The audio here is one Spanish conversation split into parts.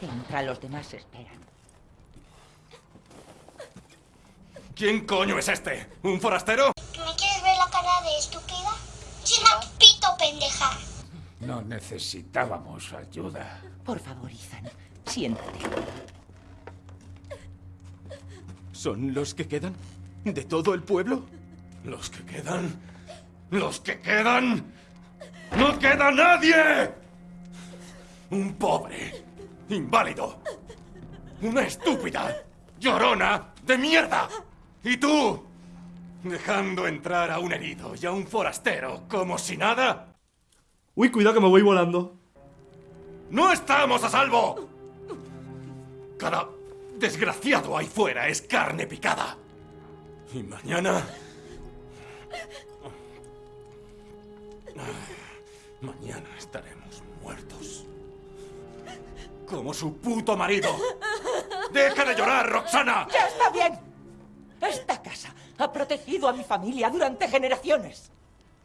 Entra, los demás esperan. ¿Quién coño es este? ¿Un forastero? ¿Me quieres ver la cara de estúpida? Pito, pendeja. No necesitábamos ayuda. Por favor, Ethan, siéntate. ¿Son los que quedan? ¿De todo el pueblo? ¿Los que quedan? ¿Los que quedan? ¡No queda nadie! Un pobre, inválido, una estúpida, llorona de mierda. ¿Y tú? Dejando entrar a un herido y a un forastero como si nada. Uy, cuidado que me voy volando. ¡No estamos a salvo! Cada desgraciado ahí fuera es carne picada. Y mañana... Mañana estaremos muertos. Como su puto marido. ¡Deja de llorar, Roxana! ¡Ya está bien! Esta casa ha protegido a mi familia durante generaciones.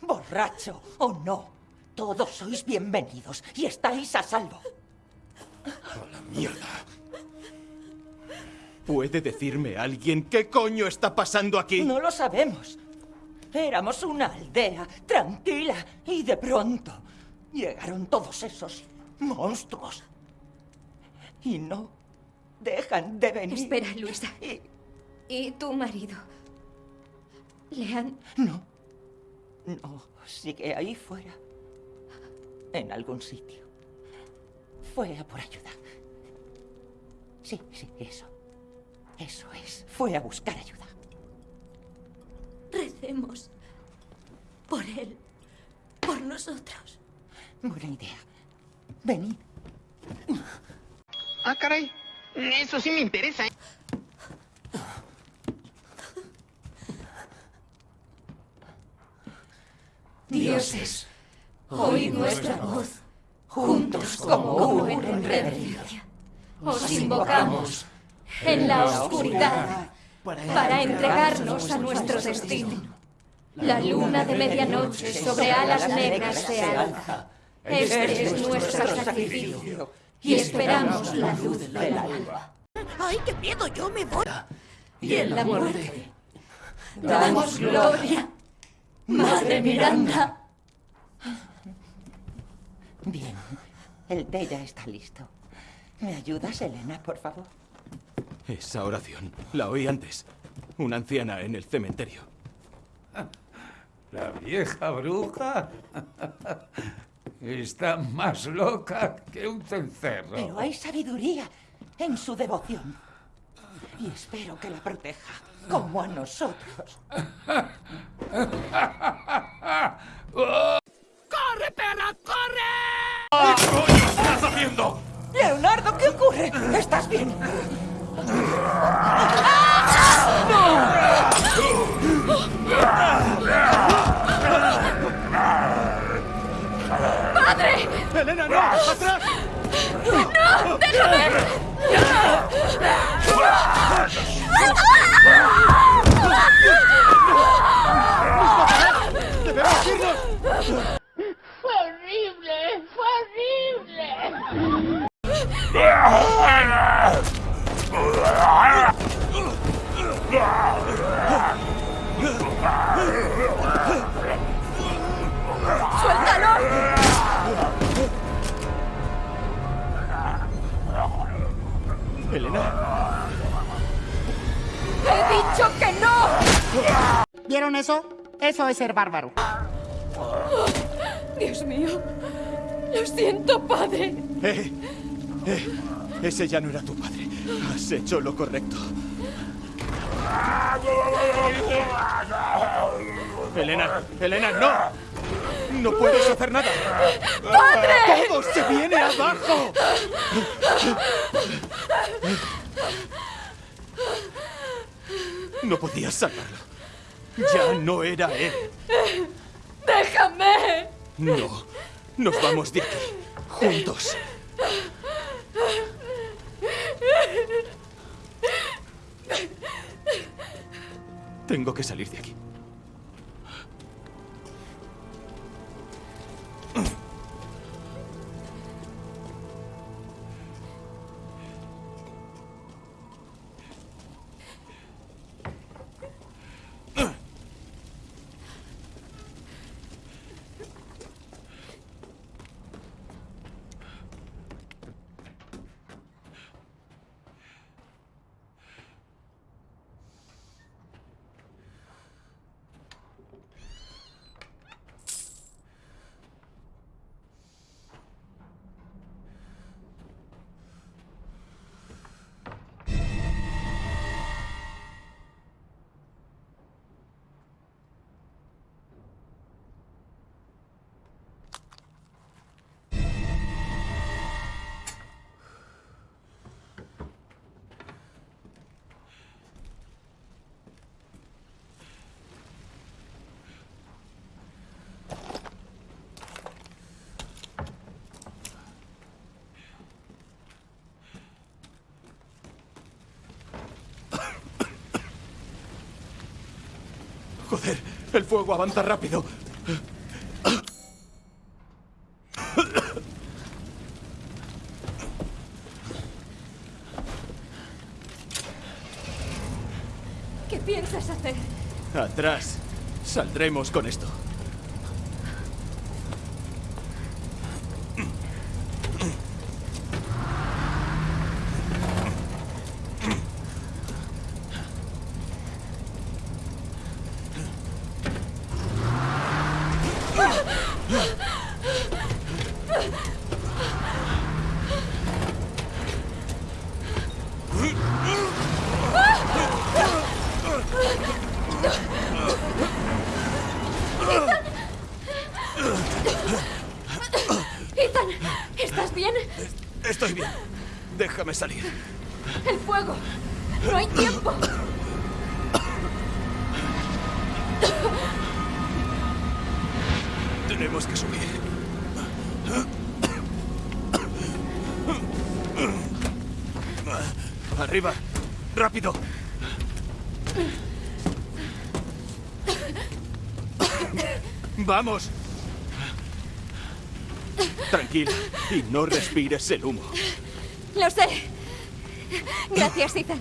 Borracho o no, todos sois bienvenidos y estáis a salvo. ¡A la mierda! ¿Puede decirme alguien qué coño está pasando aquí? No lo sabemos. Éramos una aldea tranquila y de pronto llegaron todos esos monstruos. Y no dejan de venir. Espera, Luisa. Y- ¿Y tu marido? ¿Le han...? No. No, sigue ahí fuera. En algún sitio. Fue a por ayuda. Sí, sí, eso. Eso es. Fue a buscar ayuda. Recemos por él, por nosotros. Buena idea. Venid. Ah, caray. Eso sí me interesa. ¿eh? Dioses, oíd nuestra voz, juntos como uno en reverencia. Os invocamos en la oscuridad para entregarnos a nuestro destino. La luna de medianoche sobre alas negras se alza. Este es nuestro sacrificio y esperamos la luz del alba. ¡Ay, qué miedo! Yo me voy. Y en la muerte damos gloria. Madre Miranda. Bien. El té ya está listo. ¿Me ayudas, Elena, por favor? Esa oración la oí antes. Una anciana en el cementerio. La vieja bruja está más loca que un cencerro. Pero hay sabiduría en su devoción. Y espero que la proteja, como a nosotros. ¡Corre, perra, corre! ¿Qué coño estás haciendo? Leonardo, ¿qué ocurre? ¿Estás bien? ¡Padre! Come back. dicho que no! ¿Vieron eso? Eso es ser bárbaro. Dios mío. Lo siento, padre. ¡Eh! ¡Eh! Ese ya no era tu padre. Has hecho lo correcto. Elena, Elena, no. No puedes hacer nada. ¡Padre! ¡Todo se viene abajo! No podías salvarlo. Ya no era él. ¡Déjame! No. Nos vamos de aquí. Juntos. Tengo que salir de aquí. Joder, el fuego avanza rápido. ¿Qué piensas hacer? Atrás. Saldremos con esto. Ethan, ¿estás bien? Estoy bien. Déjame salir. El fuego. No hay tiempo. Tenemos que subir. Arriba. Rápido. Vamos. Tranquila y no respires el humo. Lo sé. Gracias, Ethan.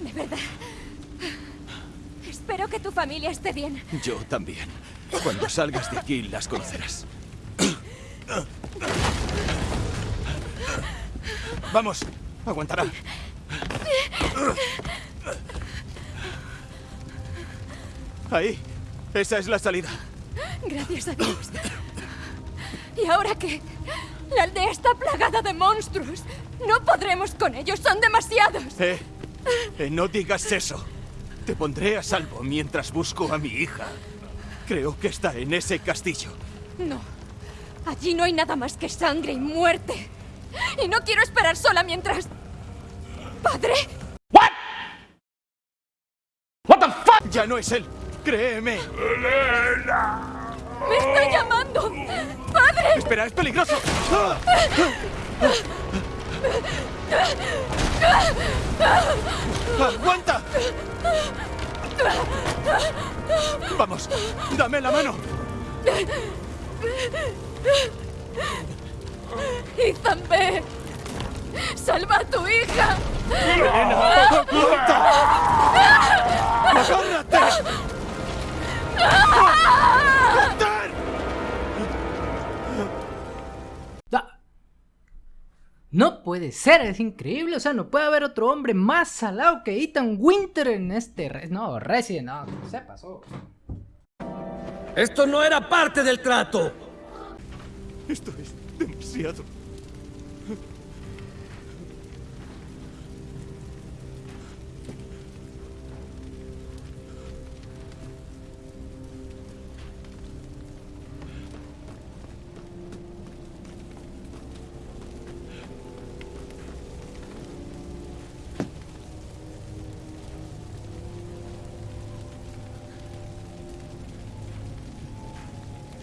De verdad. Espero que tu familia esté bien. Yo también. Cuando salgas de aquí las conocerás. Vamos, aguantará. Ahí, esa es la salida. Gracias a Dios. ¿Y ahora qué? La aldea está plagada de monstruos. No podremos con ellos, son demasiados. Eh, eh, no digas eso. Te pondré a salvo mientras busco a mi hija. Creo que está en ese castillo. No. Allí no hay nada más que sangre y muerte. Y no quiero esperar sola mientras... ¿Padre? Ya no es él. Créeme. ¡Me está llamando! ¡Padre! Espera, es peligroso. ¡Aguanta! Vamos, dame la mano. ¡Ethan, ve! ¡Salva a tu hija! ¡Elena! ¡Aguanta! ¡Agárrate! No puede ser, es increíble. O sea, no puede haber otro hombre más salado que Ethan Winter en este. Re- no, Resident, no, se pasó. Esto no era parte del trato. Esto es demasiado.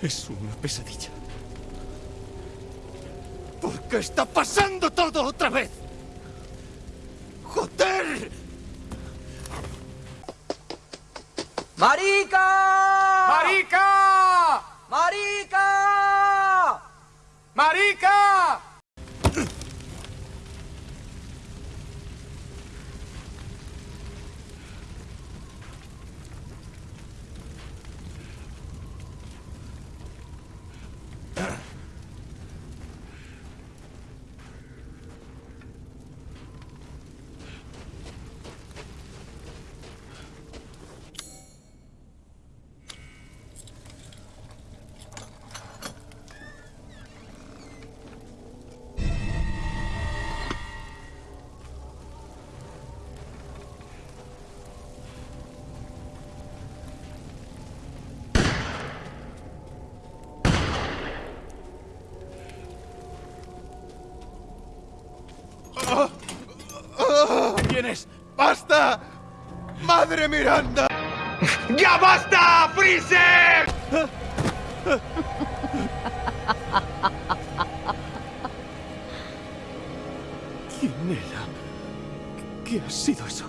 Es una pesadilla. ¿Por qué está pasando todo otra vez? ¡Joder! ¡Marica! ¡Marica! ¡Marica! ¡Marica! ¡Basta! ¡Madre Miranda! ¡Ya basta, Freezer! ¿Quién era? ¿Qué ha sido eso?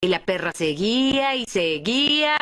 Y la perra seguía y seguía.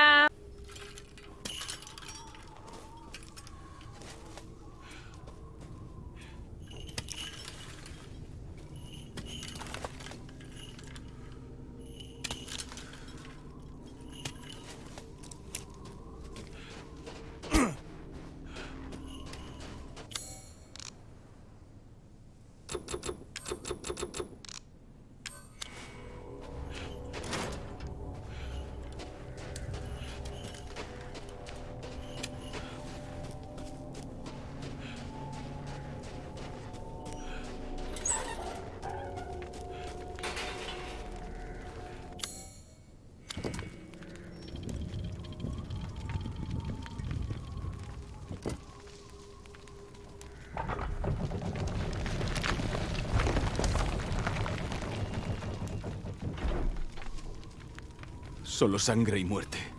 Solo sangre y muerte.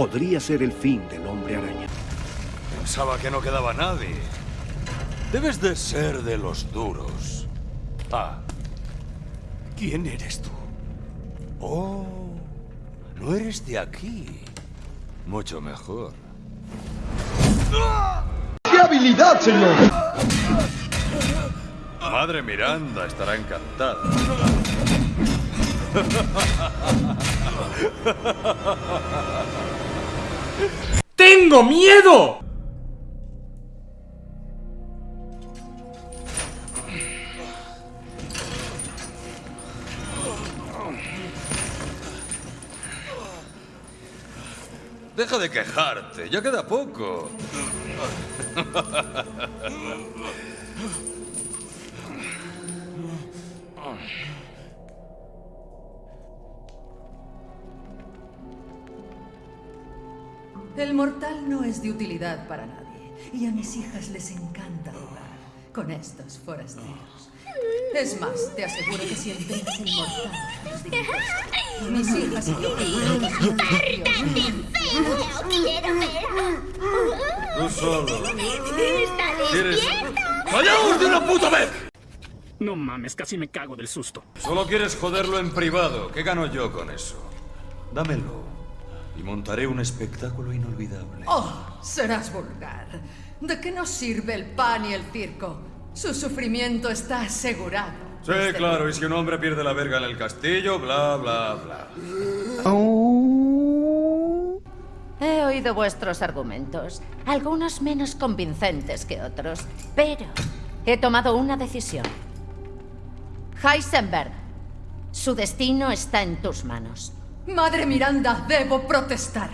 Podría ser el fin del hombre araña. Pensaba que no quedaba nadie. Debes de ser de los duros. Ah. ¿Quién eres tú? Oh, no eres de aquí. Mucho mejor. ¡Qué habilidad, señor! Madre Miranda estará encantada. ¡Tengo miedo! Deja de quejarte, ya queda poco. El mortal no es de utilidad para nadie. Y a mis hijas les encanta jugar con estos forasteros. Es más, te aseguro que si entregas el mortal, mis hijas y yo quiero verlo! Tú solo. ¡Está ¿Quieres- despierto! ¡Callaos de una puta vez! No mames, casi me cago del susto. Solo quieres joderlo en privado. ¿Qué gano yo con eso? Dámelo. Y montaré un espectáculo inolvidable. Oh, serás vulgar. ¿De qué nos sirve el pan y el circo? Su sufrimiento está asegurado. Sí, claro, y si un hombre pierde la verga en el castillo, bla, bla, bla. He oído vuestros argumentos, algunos menos convincentes que otros, pero he tomado una decisión. Heisenberg, su destino está en tus manos. Madre Miranda, debo protestar.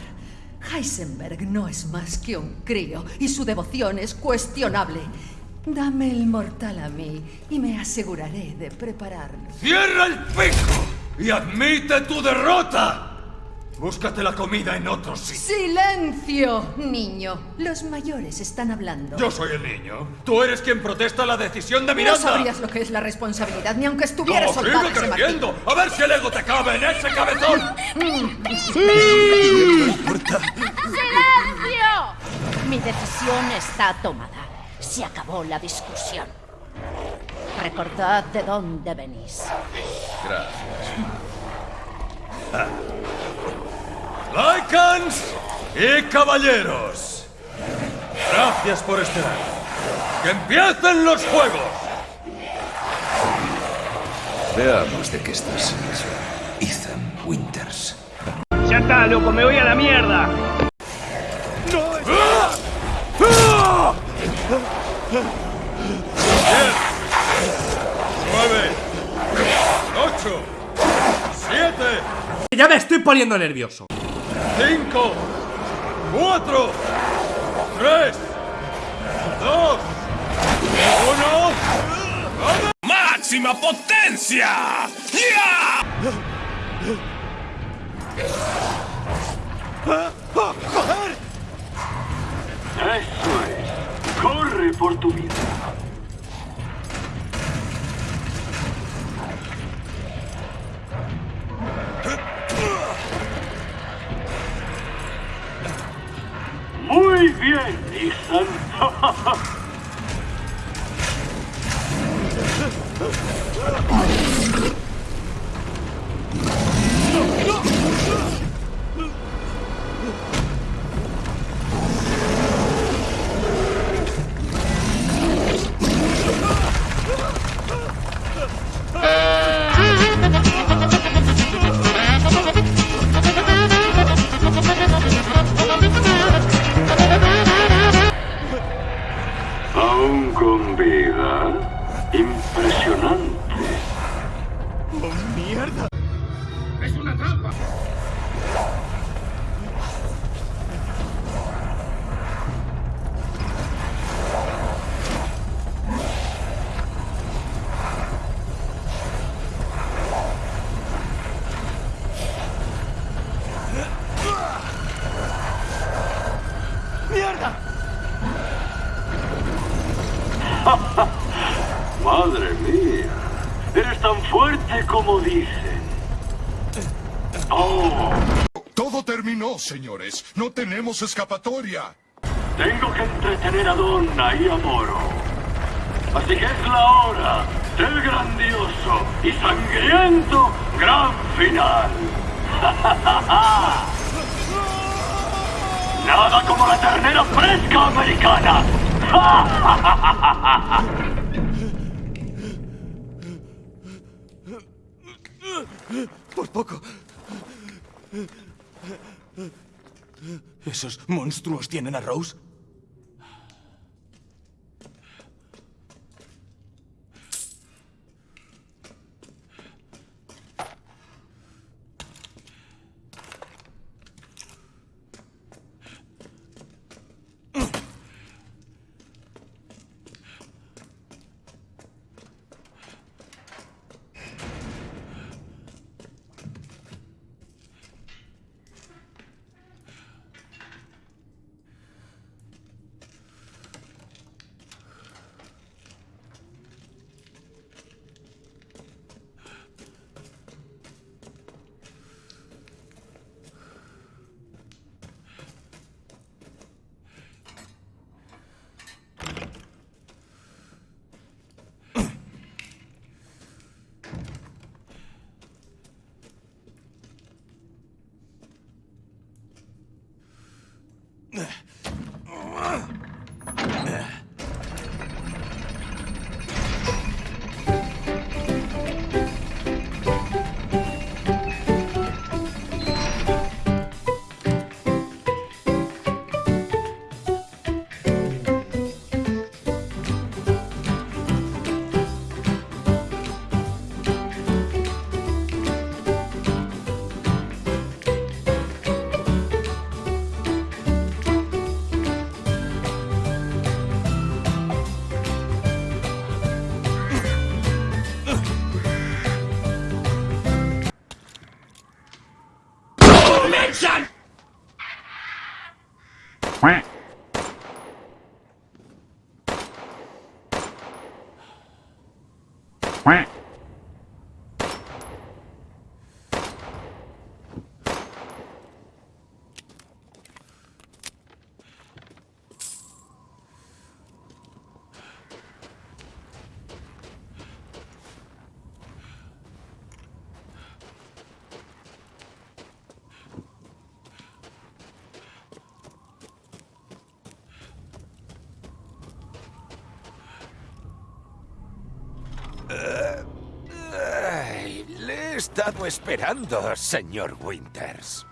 Heisenberg no es más que un crío y su devoción es cuestionable. Dame el mortal a mí y me aseguraré de prepararlo. ¡Cierra el pico! ¡Y admite tu derrota! Búscate la comida en otro sitio. ¡Silencio, niño! Los mayores están hablando. Yo soy el niño. Tú eres quien protesta la decisión de No Miranda. sabrías lo que es la responsabilidad, ni aunque estuviera ¡No, sigue creciendo! ¡A ver si el ego te cabe en ese cabezón! ¡Silencio! Mi decisión está tomada. Se acabó la discusión. recordad de dónde venís. Gracias. Lycans y caballeros. Gracias por esperar. ¡Que empiecen los juegos! Veamos de qué estás hecho, Ethan Winters. Ya está, loco, me voy a la mierda. ¡Nueve! ¡Ocho! ¡Siete! Ya me estoy poniendo nervioso. ¡Cinco! ¡Cuatro! ¡Tres! ¡Dos! ¡Uno! ¡Máxima potencia! ¡Ya! Eso es. Corre por tu vida. Muy bien, Ethan. Aún No tenemos escapatoria. tengo que entretener a Donna y a Moro. Así que es la hora del grandioso y sangriento gran final. Nada como la ternera fresca americana. Por poco. ¿Esos monstruos tienen a Rose? Estado esperando, señor Winters.